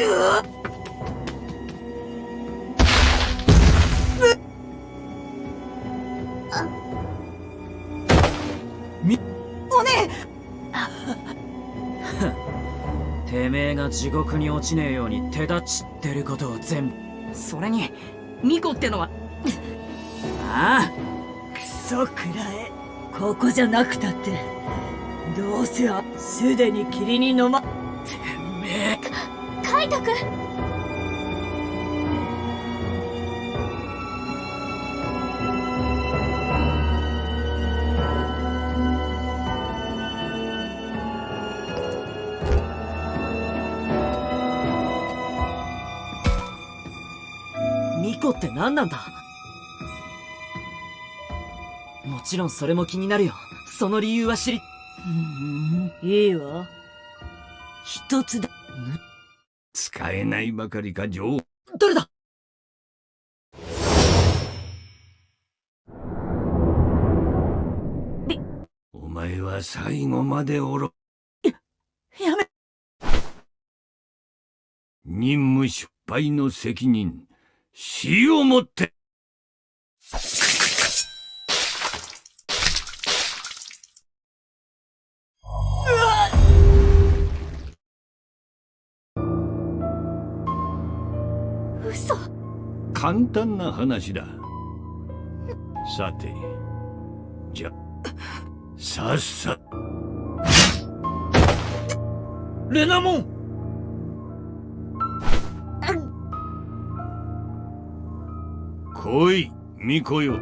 おねてめえが地獄に落ちねえように手立ちってることを全部それにミコってのはああクソくらえここじゃなくたってどうせあすでに霧に飲まイトくんって何なんだ？もちろんそれも気になるよ。その理由は知り。うんいいわ。一つだ使えないばかりか女王誰だ？お前は最後までおろやめ。任務失敗の責任死をもって嘘。簡単な話だ。さてじゃさっさ。レナモン！来い巫女よ